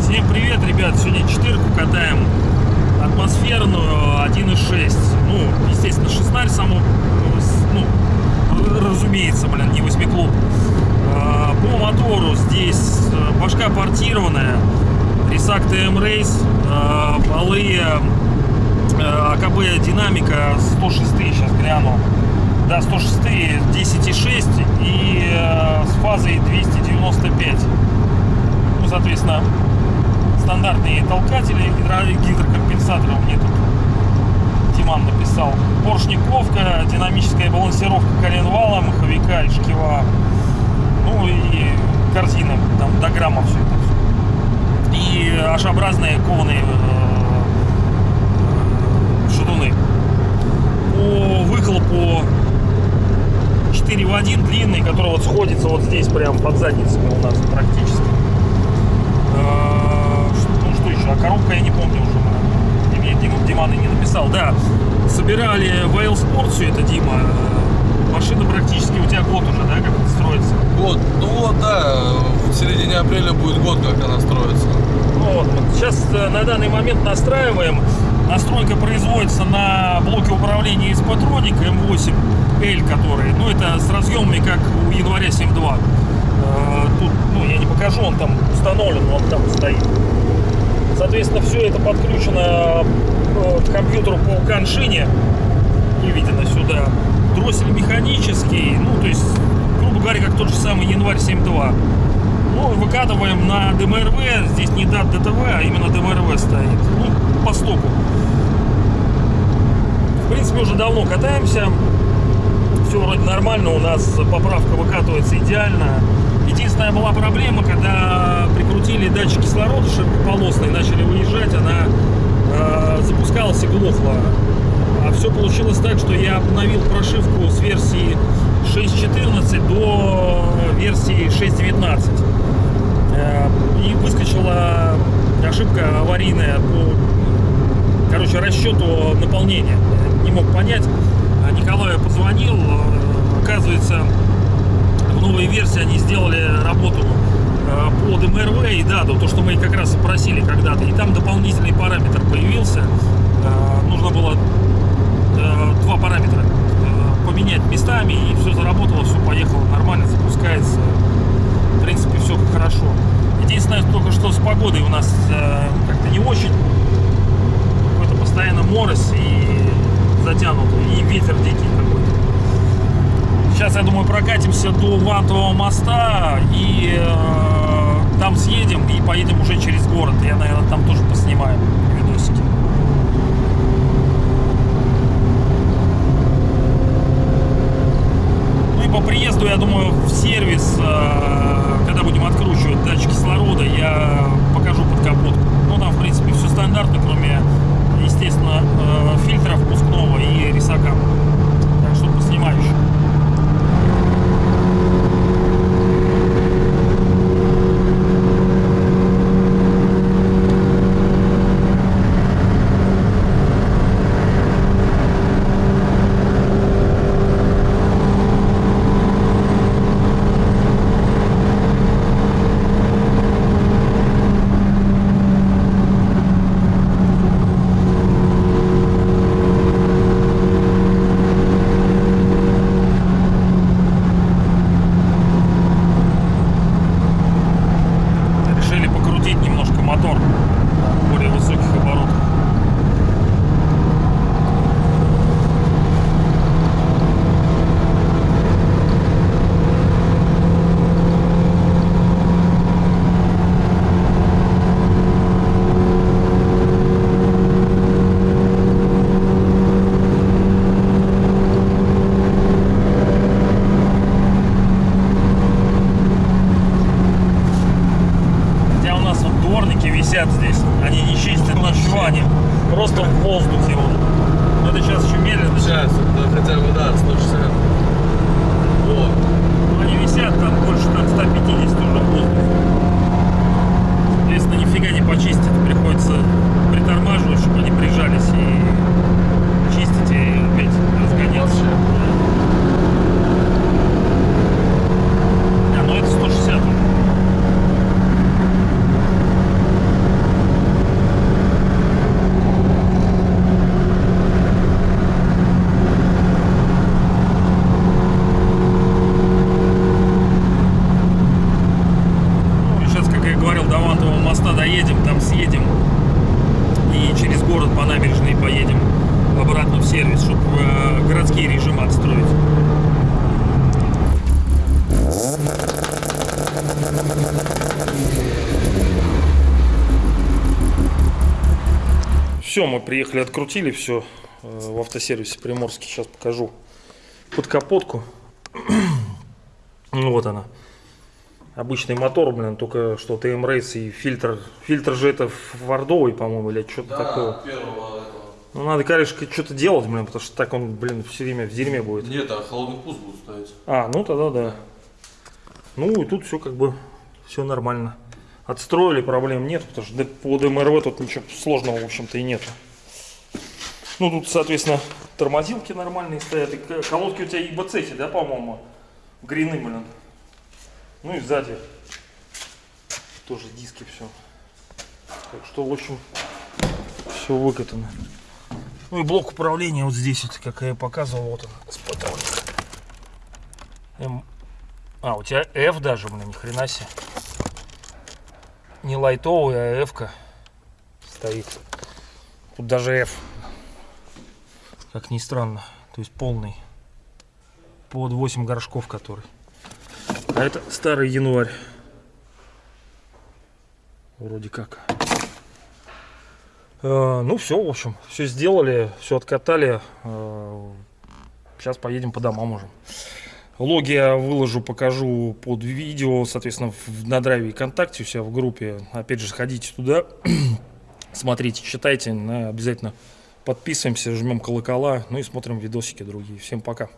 Всем привет, ребят! Сегодня четырку катаем атмосферную 1.6. Ну, естественно, шестнарь само, с- ну, разумеется, блин, не восьмиклуб. А, По мотору здесь э, башка портированная, Рисак ТМ Рейс, полы э, АКБ динамика 106 сейчас гляну. Да, 106 10,6 и э, с фазой 295 ну, соответственно, стандартные толкатели, гидро- гидрокомпенсаторы мне тут Тиман написал. Поршниковка, динамическая балансировка коленвала, маховика и шкива. Ну и корзина, там до грамма все это. И H-образные кованые шатуны. По выхлопу 4 в 1 длинный, который вот сходится вот здесь, прям под задницами у нас практически. Что- Ну что еще? А коробка я не помню уже. Мне Дима, Диман и не написал. Да, собирали в Sport все это, Дима. Машина практически у тебя год уже, да, как это строится? Год. Ну вот, да, в середине апреля будет год, как она строится. Ну вот, вот сейчас э, на данный момент настраиваем. Настройка производится на блоке управления из Patronic M8L, который, ну это с разъемами, как у января 7.2. Э, Тут, ну я не покажу, он там установлен, он там стоит. Соответственно, все это подключено э, к компьютеру по коншине, выведено сюда. Дроссель механический, ну то есть, грубо говоря, как тот же самый январь 7.2. Ну, выкатываем на ДМРВ. Здесь не дат ДТВ, а именно ДМРВ стоит. Ну, по стоку. В принципе, уже давно катаемся. Все вроде нормально. У нас поправка выкатывается идеально. Единственная была проблема, когда прикрутили датчик кислорода широкополосный, начали выезжать, она э, запускалась и глохла. А все получилось так, что я обновил прошивку с версии 6.14 до версии 6.19. Э, И выскочила ошибка аварийная по короче, расчету наполнения. Не мог понять. А Николаю позвонил. э, Оказывается, в новой версии они сделали работу э, по ДМРВ и да, то, что мы как раз и просили когда-то. И там дополнительный параметр появился. Э, Нужно было два параметра поменять местами, и все заработало, все поехало нормально, запускается. В принципе, все хорошо. Единственное, только что с погодой у нас как-то не очень. Морось и затянуто, и ветер дикий какой-то. Сейчас, я думаю, прокатимся до Вантового моста и э, там съедем и поедем уже через город. Я, наверное, там тоже поснимаю видосики. Ну и по приезду, я думаю, в сервис, э, мотор. чистят здесь. Они не чистят ничего, они просто в воздухе. Вот. Это сейчас еще медленно. Сейчас, хотя бы, да, 160. Автосервис, чтобы городские режимы отстроить. Все, мы приехали, открутили все в автосервисе Приморский. Сейчас покажу под капотку. Ну вот она. Обычный мотор, блин, только что ТМ Рейс и фильтр. Фильтр же это фордовый, по-моему, или что-то Да, такое. первого. Ну надо, конечно, что-то делать, блин, потому что так он, блин, все время в дерьме будет. Нет, а холодный пуст будет ставить. А, ну тогда да. Ну и тут все как бы, все нормально. Отстроили, проблем нет, потому что по ДМРВ тут ничего сложного, в общем-то, и нет. Ну тут, соответственно, тормозилки нормальные стоят. И колодки у тебя ИБЦ, да, по-моему? Грины, блин. Ну и сзади тоже диски все. Так что, в общем, все выкатано. Ну и блок управления вот здесь, вот, как я показывал, вот он, спотролик. М. А, у тебя F даже, блин, ни хрена себе. Не лайтовый, а F-ка стоит. Тут даже F. Как ни странно. То есть полный. Под 8 горшков который. А это старый январь. Вроде как. Э, ну все, в общем, все сделали, все откатали. Э, сейчас поедем по домам уже. Логи я выложу, покажу под видео, соответственно, на драйве ВКонтакте у себя в группе. Опять же, ходите туда, смотрите, читайте, обязательно подписываемся, жмем колокола, ну и смотрим видосики другие. Всем пока.